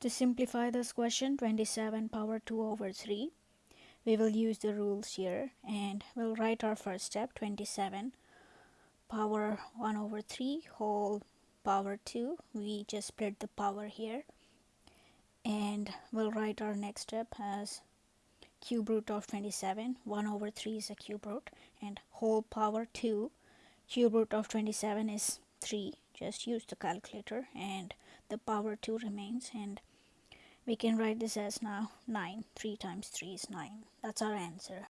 To simplify this question 27 power 2 over 3 we will use the rules here and we'll write our first step 27 power 1 over 3 whole power 2 we just split the power here. And we'll write our next step as cube root of 27 1 over 3 is a cube root and whole power 2 cube root of 27 is 3 just use the calculator and the power 2 remains and we can write this as now 9 3 times 3 is 9 that's our answer